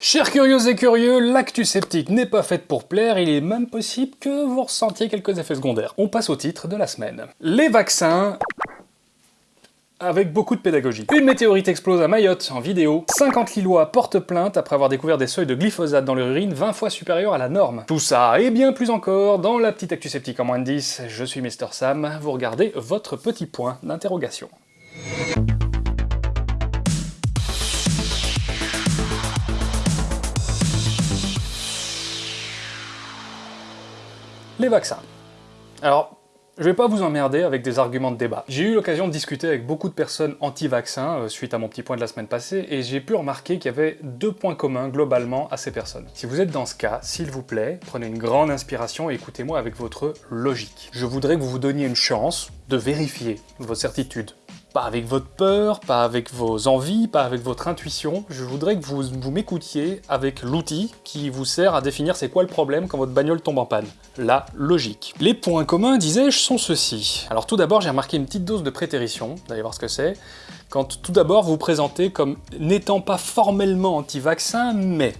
Chers curieux et curieux, l'actu sceptique n'est pas faite pour plaire, il est même possible que vous ressentiez quelques effets secondaires. On passe au titre de la semaine. Les vaccins avec beaucoup de pédagogie. Une météorite explose à Mayotte en vidéo. 50 Lillois portent plainte après avoir découvert des seuils de glyphosate dans leur urine 20 fois supérieurs à la norme. Tout ça et bien plus encore dans la petite actu sceptique en moins de 10. Je suis Mister Sam, vous regardez votre petit point d'interrogation. Les vaccins. Alors, je vais pas vous emmerder avec des arguments de débat. J'ai eu l'occasion de discuter avec beaucoup de personnes anti-vaccins euh, suite à mon petit point de la semaine passée, et j'ai pu remarquer qu'il y avait deux points communs globalement à ces personnes. Si vous êtes dans ce cas, s'il vous plaît, prenez une grande inspiration et écoutez-moi avec votre logique. Je voudrais que vous vous donniez une chance de vérifier vos certitudes, pas avec votre peur, pas avec vos envies, pas avec votre intuition. Je voudrais que vous, m'écoutiez avec l'outil qui vous sert à définir c'est quoi le problème quand votre bagnole tombe en panne. La logique. Les points communs, disais-je, sont ceux-ci. Alors tout d'abord, j'ai remarqué une petite dose de prétérition, vous allez voir ce que c'est, quand tout d'abord vous vous présentez comme n'étant pas formellement anti-vaccin, mais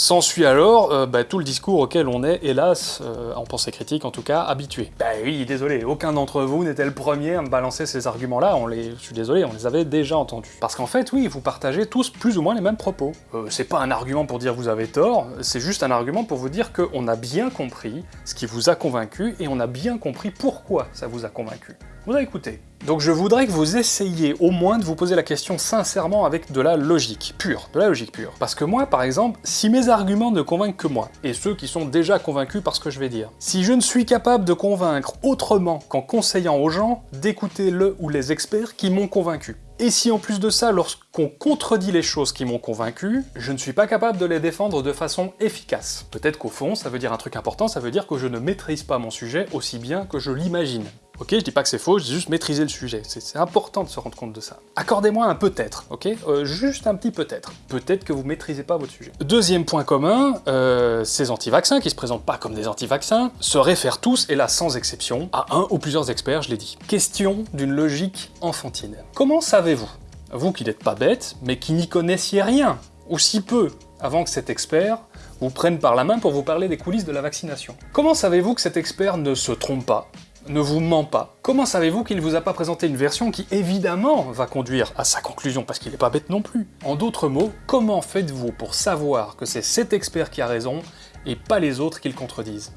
S'ensuit alors euh, bah, tout le discours auquel on est, hélas, euh, en pensée critique en tout cas, habitué. Bah oui, désolé, aucun d'entre vous n'était le premier à me balancer ces arguments-là, on les... je suis désolé, on les avait déjà entendus. Parce qu'en fait, oui, vous partagez tous plus ou moins les mêmes propos. Euh, c'est pas un argument pour dire vous avez tort, c'est juste un argument pour vous dire qu'on a bien compris ce qui vous a convaincu, et on a bien compris pourquoi ça vous a convaincu. Vous avez écouté. Donc je voudrais que vous essayiez au moins de vous poser la question sincèrement avec de la logique pure, de la logique pure. Parce que moi, par exemple, si mes arguments ne convainquent que moi, et ceux qui sont déjà convaincus par ce que je vais dire, si je ne suis capable de convaincre autrement qu'en conseillant aux gens d'écouter le ou les experts qui m'ont convaincu, et si en plus de ça, lorsqu'on contredit les choses qui m'ont convaincu, je ne suis pas capable de les défendre de façon efficace. Peut-être qu'au fond, ça veut dire un truc important, ça veut dire que je ne maîtrise pas mon sujet aussi bien que je l'imagine. Ok, je dis pas que c'est faux, je dis juste maîtriser le sujet. C'est important de se rendre compte de ça. Accordez-moi un peut-être, ok? Euh, Juste un petit peut-être. Peut-être que vous maîtrisez pas votre sujet. Deuxième point commun, euh, ces anti-vaccins, qui se présentent pas comme des anti-vaccins, se réfèrent tous, et là sans exception, à un ou plusieurs experts, je l'ai dit. Question d'une logique enfantine. Comment savez-vous, vous qui n'êtes pas bête, mais qui n'y connaissiez rien, ou si peu, avant que cet expert vous prenne par la main pour vous parler des coulisses de la vaccination? Comment savez-vous que cet expert ne se trompe pas, ne vous ment pas. Comment savez-vous qu'il ne vous a pas présenté une version qui, évidemment, va conduire à sa conclusion, parce qu'il n'est pas bête non plus? En d'autres mots, comment faites-vous pour savoir que c'est cet expert qui a raison, et pas les autres qui le contredisent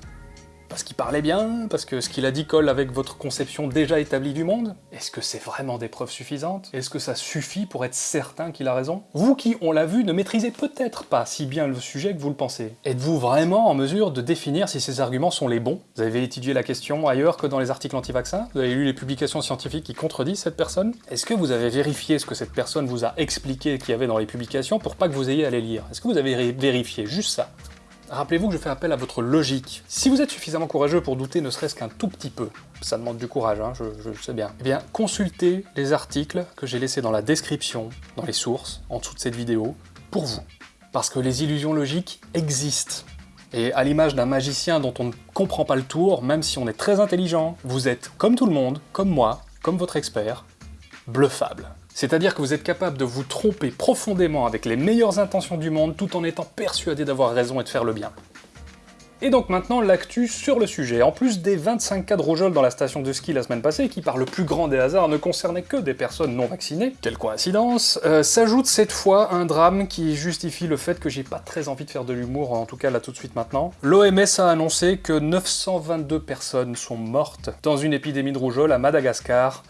parce qu'il parlait bien Parce que ce qu'il a dit colle avec votre conception déjà établie du monde. Est-ce que c'est vraiment des preuves suffisantes? Est-ce que ça suffit pour être certain qu'il a raison? Vous qui, on l'a vu, ne maîtrisez peut-être pas si bien le sujet que vous le pensez. Êtes-vous vraiment en mesure de définir si ces arguments sont les bons? Vous avez étudié la question ailleurs que dans les articles anti-vaccins? Vous avez lu les publications scientifiques qui contredisent cette personne? Est-ce que vous avez vérifié ce que cette personne vous a expliqué qu'il y avait dans les publications pour pas que vous ayez à les lire? Est-ce que vous avez vérifié juste ça? Rappelez-vous que je fais appel à votre logique. Si vous êtes suffisamment courageux pour douter ne serait-ce qu'un tout petit peu, ça demande du courage, hein, je, je, sais bien, eh bien consultez les articles que j'ai laissés dans la description, dans les sources, en dessous de cette vidéo, pour vous. Parce que les illusions logiques existent. Et à l'image d'un magicien dont on ne comprend pas le tour, même si on est très intelligent, vous êtes, comme tout le monde, comme moi, comme votre expert, bluffable. C'est-à-dire que vous êtes capable de vous tromper profondément avec les meilleures intentions du monde tout en étant persuadé d'avoir raison et de faire le bien. Et donc maintenant, l'actu sur le sujet. En plus des 25 cas de rougeole dans la station de ski la semaine passée, qui par le plus grand des hasards ne concernaient que des personnes non vaccinées, quelle coïncidence, euh, s'ajoute cette fois un drame qui justifie le fait que j'ai pas très envie de faire de l'humour, en tout cas là tout de suite maintenant. L'OMS a annoncé que 922 personnes sont mortes dans une épidémie de rougeole à Madagascar,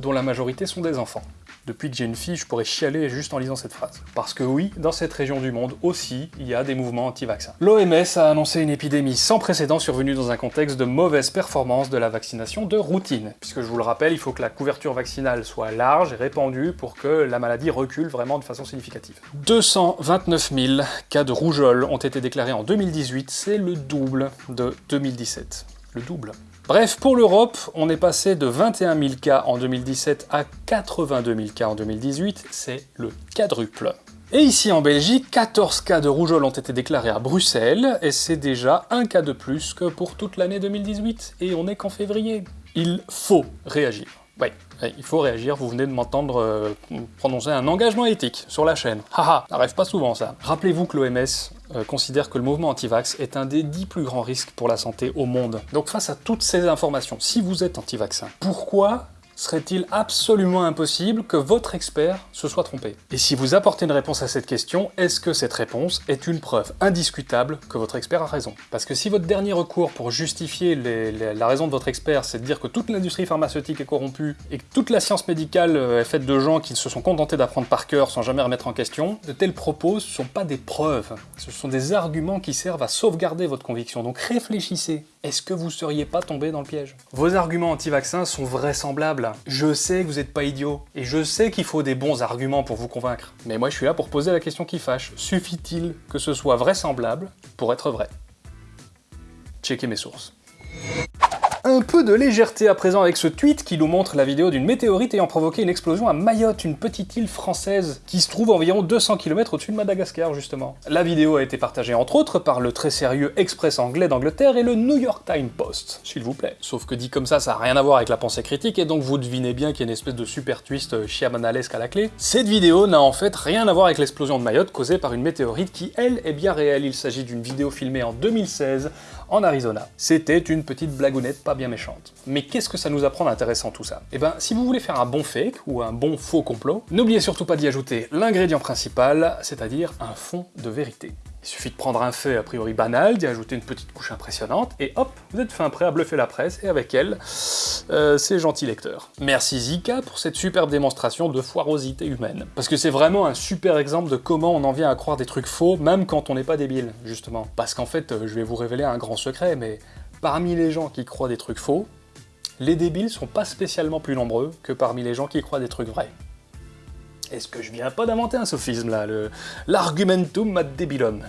dont la majorité sont des enfants. Depuis que j'ai une fille, je pourrais chialer juste en lisant cette phrase. Parce que oui, dans cette région du monde aussi, il y a des mouvements anti-vaccins. L'OMS a annoncé une épidémie sans précédent survenue dans un contexte de mauvaise performance de la vaccination de routine. Puisque je vous le rappelle, il faut que la couverture vaccinale soit large et répandue pour que la maladie recule vraiment de façon significative. 229 000 cas de rougeole ont été déclarés en 2018, c'est le double de 2017. Le double. Bref, pour l'Europe, on est passé de 21 000 cas en 2017 à 82 000 cas en 2018, c'est le quadruple. Et ici en Belgique, 14 cas de rougeole ont été déclarés à Bruxelles, et c'est déjà un cas de plus que pour toute l'année 2018, et on est qu'en février. Il faut réagir. Oui, il faut réagir, vous venez de m'entendre euh, prononcer un engagement éthique sur la chaîne. Haha, ça arrive pas souvent ça. Rappelez-vous que l'OMS euh, considère que le mouvement anti-vax est un des dix plus grands risques pour la santé au monde. Donc face à toutes ces informations, si vous êtes anti-vaccin, pourquoi serait-il absolument impossible que votre expert se soit trompé Et si vous apportez une réponse à cette question, est-ce que cette réponse est une preuve indiscutable que votre expert a raison Parce que si votre dernier recours pour justifier la raison de votre expert, c'est de dire que toute l'industrie pharmaceutique est corrompue et que toute la science médicale euh, est faite de gens qui se sont contentés d'apprendre par cœur sans jamais remettre en question, de tels propos ne sont pas des preuves, ce sont des arguments qui servent à sauvegarder votre conviction. Donc réfléchissez, est-ce que vous seriez pas tombé dans le piège? Vos arguments anti-vaccins sont vraisemblables, je sais que vous n'êtes pas idiot, et je sais qu'il faut des bons arguments pour vous convaincre. Mais moi je suis là pour poser la question qui fâche. Suffit-il que ce soit vraisemblable pour être vrai? Checkez mes sources. Un peu de légèreté à présent avec ce tweet qui nous montre la vidéo d'une météorite ayant provoqué une explosion à Mayotte, une petite île française qui se trouve environ 200 km au-dessus de Madagascar justement. La vidéo a été partagée entre autres par le très sérieux Express anglais d'Angleterre et le New York Times Post, s'il vous plaît. Sauf que dit comme ça, ça n'a rien à voir avec la pensée critique et donc vous devinez bien qu'il y a une espèce de super twist chiamanalesque à la clé. Cette vidéo n'a en fait rien à voir avec l'explosion de Mayotte causée par une météorite qui, elle, est bien réelle. Il s'agit d'une vidéo filmée en 2016 en Arizona. C'était une petite blagounette pas bien méchante. Mais qu'est-ce que ça nous apprend d'intéressant tout ça? Eh ben, si vous voulez faire un bon fake ou un bon faux complot, n'oubliez surtout pas d'y ajouter l'ingrédient principal, c'est-à-dire un fond de vérité. Il suffit de prendre un fait a priori banal, d'y ajouter une petite couche impressionnante, et hop, vous êtes fin prêt à bluffer la presse, et avec elle, euh, ces gentils lecteurs. Merci Zika pour cette superbe démonstration de foirosité humaine. Parce que c'est vraiment un super exemple de comment on en vient à croire des trucs faux, même quand on n'est pas débile, justement. Parce qu'en fait, euh, je vais vous révéler un grand secret, mais parmi les gens qui croient des trucs faux, les débiles sont pas spécialement plus nombreux que parmi les gens qui croient des trucs vrais. Est-ce que je viens pas d'inventer un sophisme là, l'argumentum ad debilum?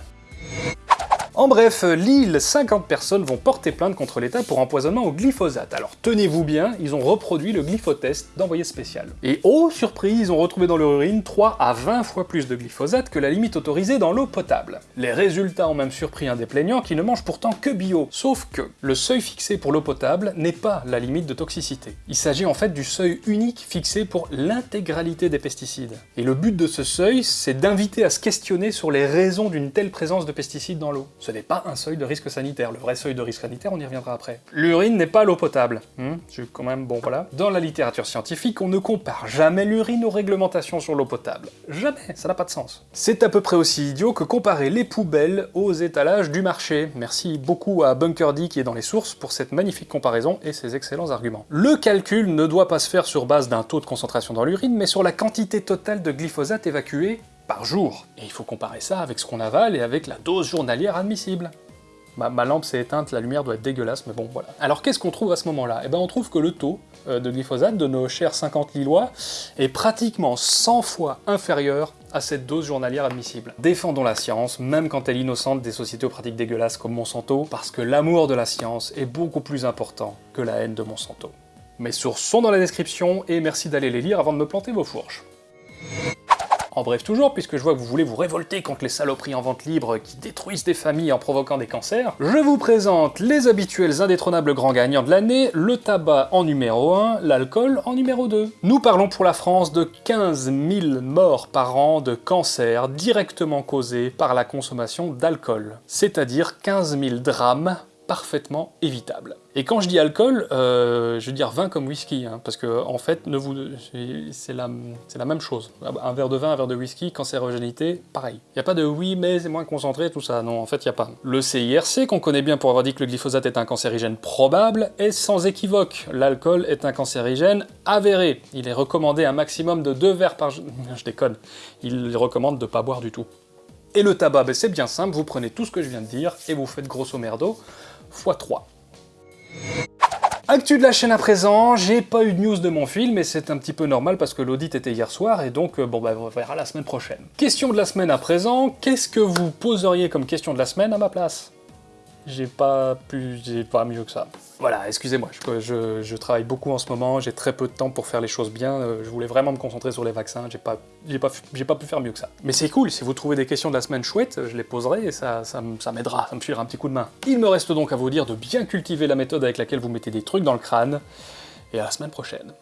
En bref, Lille, 50 personnes vont porter plainte contre l'État pour empoisonnement au glyphosate. Alors tenez-vous bien, ils ont reproduit le glyphotest d'envoyé spécial. Et oh, surprise, ils ont retrouvé dans leur urine 3 à 20 fois plus de glyphosate que la limite autorisée dans l'eau potable. Les résultats ont même surpris un des plaignants qui ne mange pourtant que bio. Sauf que le seuil fixé pour l'eau potable n'est pas la limite de toxicité. Il s'agit en fait du seuil unique fixé pour l'intégralité des pesticides. Et le but de ce seuil, c'est d'inviter à se questionner sur les raisons d'une telle présence de pesticides dans l'eau ce n'est pas un seuil de risque sanitaire. Le vrai seuil de risque sanitaire, on y reviendra après. L'urine n'est pas l'eau potable. Hmm quand même, bon voilà. Dans la littérature scientifique, on ne compare jamais l'urine aux réglementations sur l'eau potable. Jamais, ça n'a pas de sens. C'est à peu près aussi idiot que comparer les poubelles aux étalages du marché. Merci beaucoup à Bunker D qui est dans les sources pour cette magnifique comparaison et ses excellents arguments. Le calcul ne doit pas se faire sur base d'un taux de concentration dans l'urine, mais sur la quantité totale de glyphosate évacuée par jour. Et il faut comparer ça avec ce qu'on avale et avec la dose journalière admissible. Ma, lampe s'est éteinte, la lumière doit être dégueulasse, mais bon, voilà. Alors qu'est-ce qu'on trouve à ce moment-là? Eh ben on trouve que le taux euh, de glyphosate de nos chers 50 Lillois est pratiquement 100 fois inférieur à cette dose journalière admissible. Défendons la science, même quand elle est innocente des sociétés aux pratiques dégueulasses comme Monsanto, parce que l'amour de la science est beaucoup plus important que la haine de Monsanto. Mes sources sont dans la description, et merci d'aller les lire avant de me planter vos fourches. En bref toujours, puisque je vois que vous voulez vous révolter contre les saloperies en vente libre qui détruisent des familles en provoquant des cancers, je vous présente les habituels indétrônables grands gagnants de l'année, le tabac en numéro 1, l'alcool en numéro 2. Nous parlons pour la France de 15 000 morts par an de cancers directement causés par la consommation d'alcool, c'est-à-dire 15 000 drames parfaitement évitable. Et quand je dis alcool, euh, je veux dire vin comme whisky, hein, parce que en fait, c'est la, même chose. Un verre de vin, un verre de whisky, cancérogénité, pareil. Il n'y a pas de oui, mais c'est moins concentré, tout ça. Non, en fait, il n'y a pas. Le CIRC, qu'on connaît bien pour avoir dit que le glyphosate est un cancérigène probable, est sans équivoque. L'alcool est un cancérigène avéré. Il est recommandé un maximum de deux verres par jour. Je déconne. Il recommande de ne pas boire du tout. Et le tabac, ben, c'est bien simple, vous prenez tout ce que je viens de dire et vous faites grosso merdo x3. Actu de la chaîne à présent, j'ai pas eu de news de mon film, et c'est un petit peu normal parce que l'audit était hier soir, et donc euh, bon bah on verra la semaine prochaine. Question de la semaine à présent, qu'est-ce que vous poseriez comme question de la semaine à ma place? J'ai pas plus, j'ai pas mieux que ça. Voilà, excusez-moi, je, travaille beaucoup en ce moment, j'ai très peu de temps pour faire les choses bien, euh, je voulais vraiment me concentrer sur les vaccins, j'ai pas, pu faire mieux que ça. Mais c'est cool, si vous trouvez des questions de la semaine chouettes, je les poserai et ça m'aidera, ça me filera un petit coup de main. Il me reste donc à vous dire de bien cultiver la méthode avec laquelle vous mettez des trucs dans le crâne, et à la semaine prochaine.